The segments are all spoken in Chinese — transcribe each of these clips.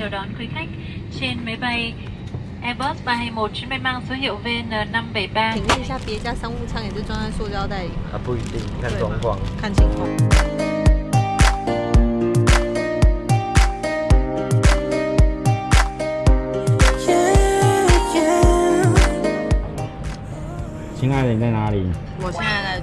chào đón quý khách trên máy bay Airbus 321 chuyến bay mang số hiệu VN573. 请问一下，别家商务舱也是装在塑胶袋里吗？啊，不一定，看状况。看情况。亲爱的，你在哪里？我现在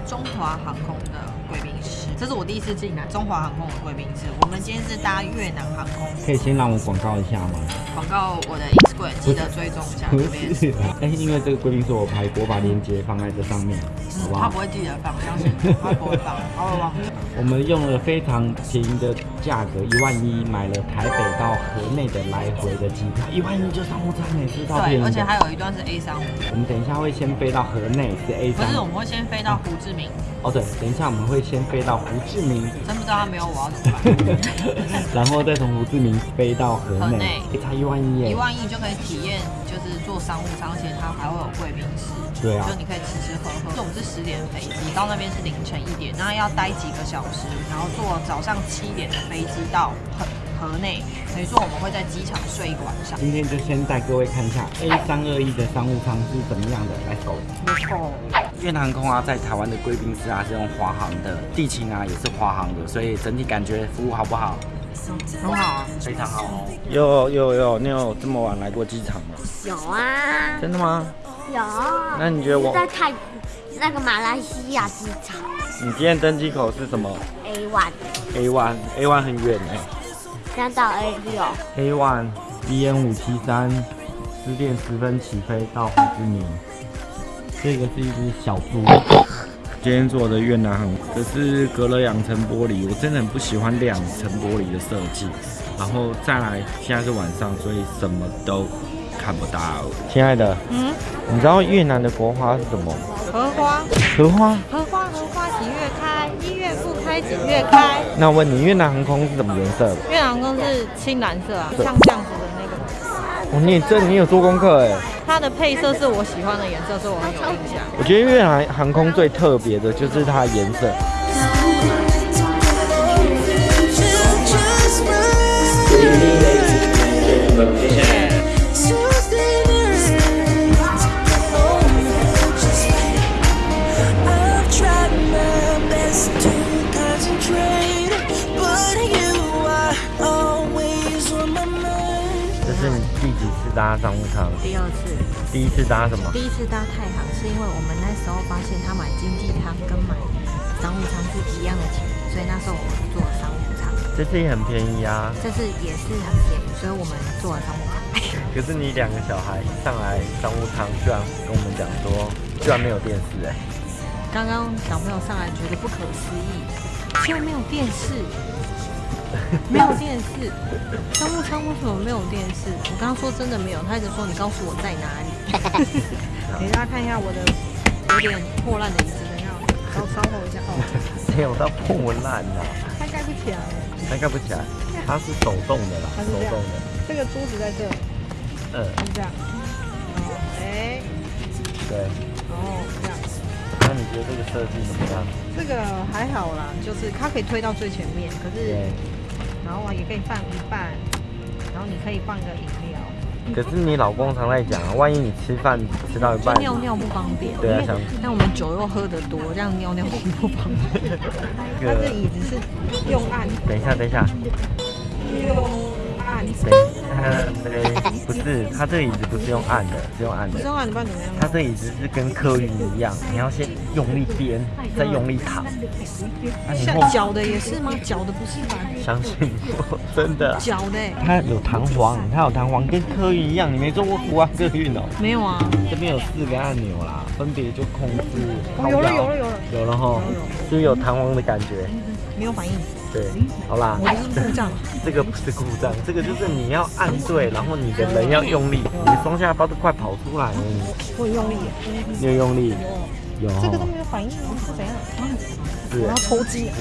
这是我第一次进来中华航空的贵宾室。我们今天是搭越南航空，可以先让我广告一下吗？广告我的 Instagram 记得追踪一下不这边。是啊，哎，因为这个贵宾室我拍过，我把链接放在这上面，好不好他不？会记得放，相信他不会放，他会忘记。我们用了非常便宜的价格，一万一买了台北到河内的来回的机票，一万一就商务舱也是超便对，而且。还有一段是 A 商务，我们等一下会先飞到河内，是 A 不三是我们会先飞到胡志明，哦，对，等一下我们会先飞到胡志明，真不知道他没有我要怎么办。然后再从胡志明飞到河河内内，哎才一万一耶一。万亿就可以体验，就是坐商务舱，而且它还会有贵宾室，对啊就你可以吃吃喝喝。我们是十点飞机，到那边是凌晨一点，那要待几个小时，然后坐早上七点的飞机到河河内，等于说我们会在机场睡一个晚上。今天就先带各位看一下 A 三二一的商务舱是怎么样的，Let's go。没错，越南航空啊，在台湾的贵宾室啊是用华航的，地勤啊也是华航的，所以整体感觉服务好不好？很好啊。非常好哦。有有有，你有这么晚来过机场吗？有啊，真的吗？有。那你觉得我在泰那个马来西亚机场你今天登机口是什么 A one，？A one A one 很远哎、这样到 A 六，A one B N 五七三，十点十分起飞到胡志明。这个是一只小猪。今天做的越南航，这是隔了两层玻璃，我真的很不喜欢两层玻璃的设计。然后再来，现在是晚上，所以什么都看不到。亲爱的，嗯，你知道越南的国花是什么？荷花，荷花。荷花，荷花几月开？一月不月开？那我问你，越南航空是什么颜色的？越南航空是青蓝色啊，像这样子的那个。哦，你也这你有做功课哎。它的配色是我喜欢的颜色，所以我很有印象。我觉得越南航空最特别的就是它的颜色。搭什么？第一次搭太行是因为我们那时候发现他买经济舱跟买商务舱是一样的钱，所以那时候我们坐了商务舱。这次也很便宜啊。这次也是很便宜，所以我们坐了商务舱。可是你两个小孩一上来商务舱，居然跟我们讲说，居然没有电视哎、刚刚小朋友上来觉得不可思议，居然没有电视，没有电视，商务舱为什么没有电视？我刚刚说真的没有，他一直说你告诉我在哪里。给大家看一下我的有点破烂的椅子，等一下稍稍后一下哦，没有到破烂呐、它盖不起来。它盖不起来，它是手动的啦，手动的。这个桌子在这，嗯，是这样。哦，哎，对。然后这样，那你觉得这个设计怎么样？这个还好啦，就是它可以推到最前面，可是。然后啊也可以放一半，然后你可以放个饮料。可是你老公常在讲啊，万一你吃饭吃到一半，尿尿不方便，对啊像我们酒又喝得多，这样尿尿不方便。这个椅子是用按，等一下，等一下，用对，不是，它这个椅子不是用按的，是用按的不是。用按，不然怎么样？它这椅子是跟客运一样，你要先用力颠，再用力躺。像脚的也是吗？脚的不是吧？相信我，真的啊。脚的欸它有弹簧，它有弹簧，跟客运一样。你没坐过国安 客运哦？没有啊？这边有四个按钮啦，分别就控制有了有了有了，有了哈就有弹簧的感觉。没有反应，对，好啦，我这是故障。这个不是故障，这个就是你要按对，然后你的人要用力，你的双下巴都快跑出来了。我很用力耶，你有用力？有。这个都没有反应，是怎样？是我要抽筋。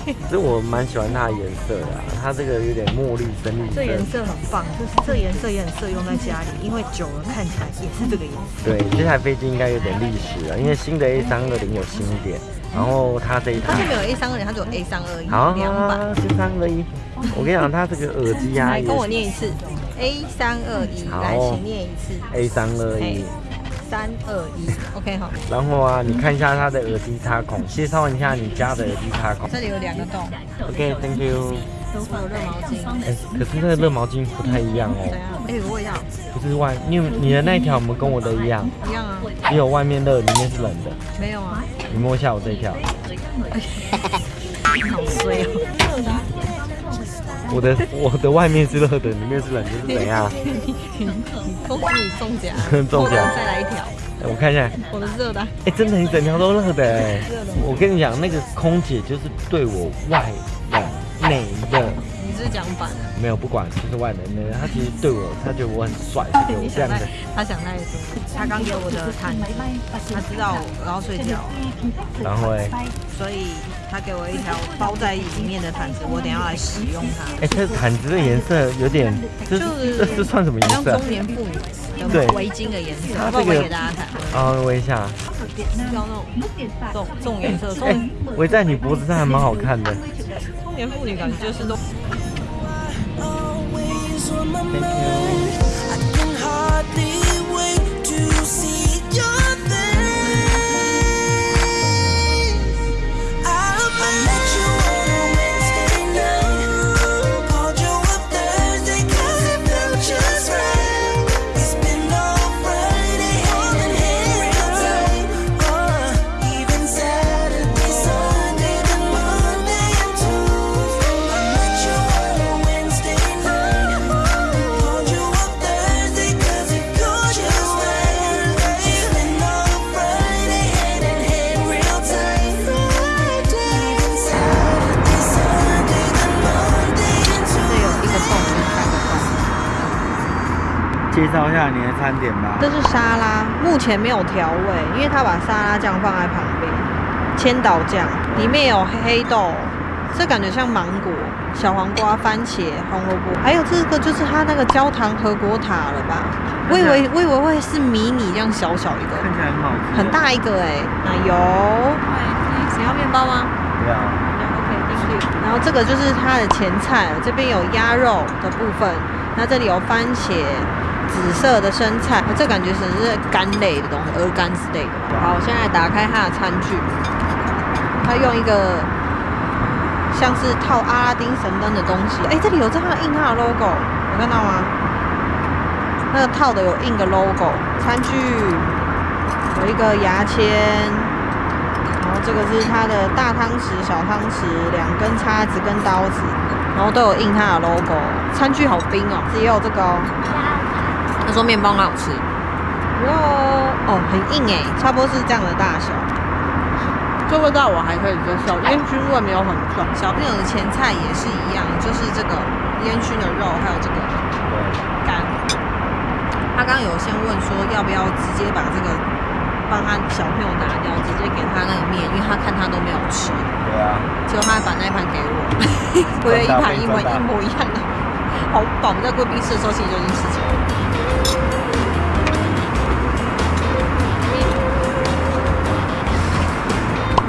其实我蛮喜欢它的颜色的、啊，它这个有点墨绿深绿这颜色。很棒，就是这颜色也很适合用在家里，因为久了看起来也是这个颜色。对，这台飞机应该有点历史了，因为新的 A 三二零有新一点，然后它这一台它就没有 A 三二零，它只有 A 三二一好两版。就三二一，我跟你讲，它这个耳机啊 来跟我念一次，A 三二一，好来，请念一次 A 三二一嘿。三二一，OK 好。然后啊，你看一下它的耳机插孔，介绍一下你家的耳机插孔。这里有两个洞，OK，Thank、you。还有热毛巾。哎、可是那个热毛巾不太一样哦？哎、我也要，不是外，你有你的那一条有没有跟我的一样？一样啊。只有外面热，里面是冷的。没有啊，你摸一下我这一条，好衰哦。我的我的外面是热的，里面是冷的，是怎样？恭喜你中奖，中奖再来一条，我看一下，我的热的。哎、真的，你整条都热的哎。我跟你讲，那个空姐就是对我外冷内热，你是讲反了，没有不管，就是外冷内热，她其实对我，她觉得我很帅，是给我这样的想太。，他想太多。他刚给我的毯，他知道我要睡觉，然后哎、所以他给我一条包在里面的毯子，我等下来使用它。哎、这毯子的颜色有点，这就是这这算什么颜色啊？像中年妇女对的围巾的颜色，这个我给大家看，啊，围一下。要那种这种这种颜色，哎、中围在你脖子上还蛮好看的。中年妇女感觉就是都。介绍一下你的餐点吧。这是沙拉，目前没有调味，因为他把沙拉酱放在旁边，千岛酱里面有黑豆，这感觉像芒果、小黄瓜、番茄、红萝卜，还有这个就是它那个焦糖和果塔了吧？我以为我以为会是迷你这样小小一个，看起来很好吃。很。大一个哎、奶油，你要面包吗？对啊。OK，进去。然后这个就是它的前菜，这边有鸭肉的部分，那这里有番茄、紫色的生菜，这感觉是是干类的东西，鹅肝之类的。好，我现在打开它的餐具，它用一个像是套阿拉丁神灯的东西，哎，这里有这样印它的 logo，有看到吗？那个套的有印个 logo，餐具有一个牙签，然后这个是它的大汤匙、小汤匙，两根叉子跟刀子，然后都有印它的 logo。餐具好冰哦，也有这个哦。他说面包很好吃，哇哦，很硬哎，差不多是这样的大小。这味道我还可以接受，烟熏味没有很重。小朋友的前菜也是一样，就是这个烟熏的肉，还有这个干。他刚刚有先问说要不要直接把这个帮他小朋友拿掉，直接给他那个面，因为他看他都没有吃，对啊。结果他还把那一盘给我，我有一盘一模一模一样的，好饱。我们在贵宾室的时候其实就已经吃起来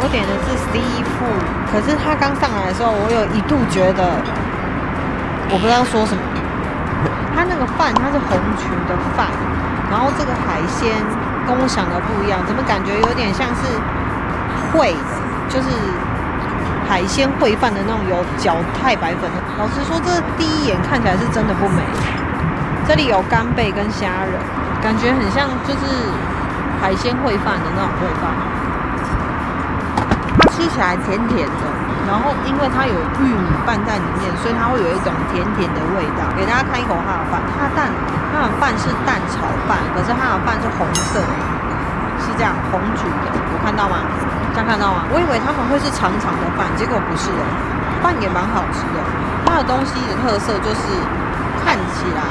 我点的是 C 四可是他刚上来的时候，我有一度觉得我不知道说什么。它那个饭它是红曲的饭，然后这个海鲜跟我想的不一样，怎么感觉有点像是烩的，就是海鲜烩饭的那种有搅太白粉的。老实说，这第一眼看起来是真的不美。这里有干贝跟虾仁，感觉很像就是海鲜烩饭的那种烩饭。起来甜甜的，然后因为它有玉米拌在里面，所以它会有一种甜甜的味道。给大家看一口它的饭，它的蛋，它的饭是蛋炒饭，可是它的饭是红色的，是这样红橘的，有看到吗？这样看到吗？我以为他们会是长长的饭，结果不是的，饭也蛮好吃的。它的东西的特色就是看起来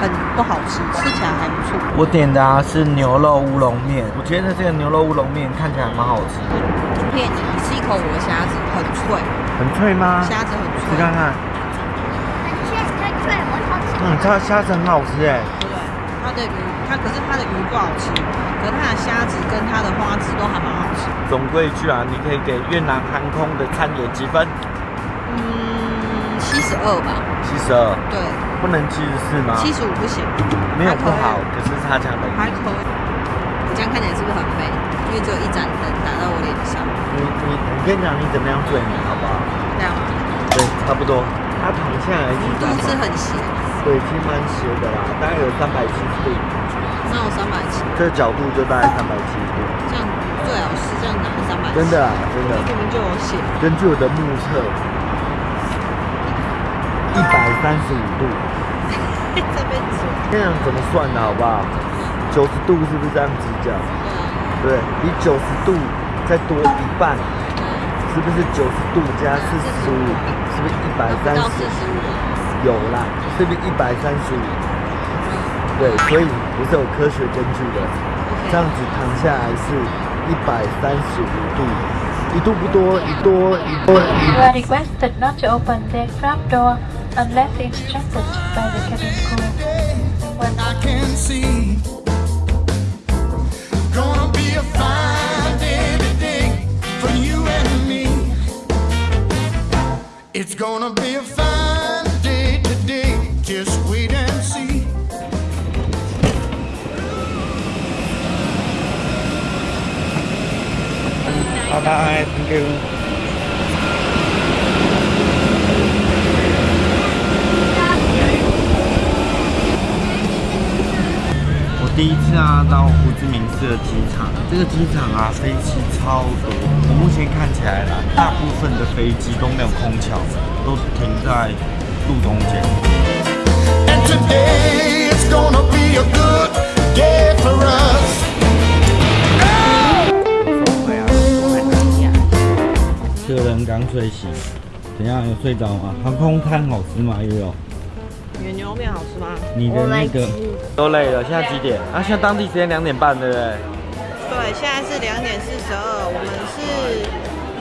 很不好吃，吃起来还不错。我点的啊是牛肉乌龙面，我觉得这个牛肉乌龙面看起来蛮好吃的。骗你，你吃一口我的虾子，很脆，很脆吗？虾子很脆，你看看，嗯，它虾子很好吃哎。对？它的鱼，它可是它的鱼不好吃，可是它的虾子跟它的花枝都还蛮好吃。总归一句啊，你可以给越南航空的餐点几分？嗯，七七十二吧，七十二，对，不能七十四吗？七十五不行，没有不好，可是差强人意。还可以。你这样看起来是不是很美？因为只有一盏灯打到我脸上，你你我跟你讲，你怎么样最美，好不好？这样吗？对，差不多。他躺下来其实肚子很斜，对，其实蛮斜的啦，大概有三百七十度，那我三百七，这个角度就大概三百七十度，这样最好是这样拿三百七。真的啦，真的。明明就有写，根据我的目测，一百三十五度，这，样怎么算的好不好？九十度是不是这样子讲？对比，九十度再多一半，是不是九十度加四十五？是不是一百三十？五，有啦，是不是一百三十五？对，所以我是有科学根据的。这样子躺下来是一百三十五度，一度不多，一多一多 unless instructed by the cabin crew. When I can see. Gonna be a fine day today for you and me. It's gonna be a fine day today. Just wait and see. 拜拜，Thank you。第一次啊到胡志明市的机场，这个机场啊飞机超多。我目前看起来啦，大部分的飞机都没有空桥，都停在路中间。And today it's gonna be a good day for us. 客人刚睡醒，怎样？有睡着吗？航空餐好吃吗？悠悠，你的牛肉面好吃吗？你的那个都累了，现在几点？啊，现在当地时间两点半，对不对？对，现在是两点四十二，我们是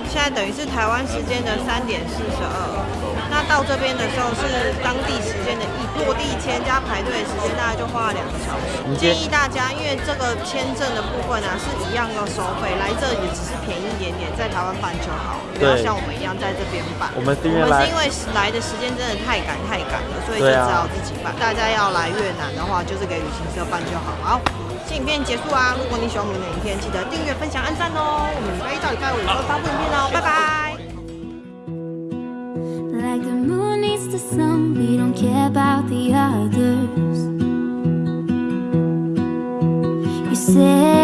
现在等于是台湾时间的三点四十二。那到这边的时候是当地时间的一落地签加排队的时间，大概就花了两个小时。建议大家，因为这个签证的部分啊是一样的收费，来这里只是便宜一点点，在台湾办就好了，不要对像我们一样在这边办。我们是因为我们来是因为来的时间真的太赶太赶了，所以就只好自己办。大家要来越南的话，就是给旅行社办就好。好，这影片结束啊！如果你喜欢我们的影片，记得订阅、分享、按赞哦！我们礼拜一到礼拜五都会发布影片哦，拜拜。The sun, we don't care about the others. You say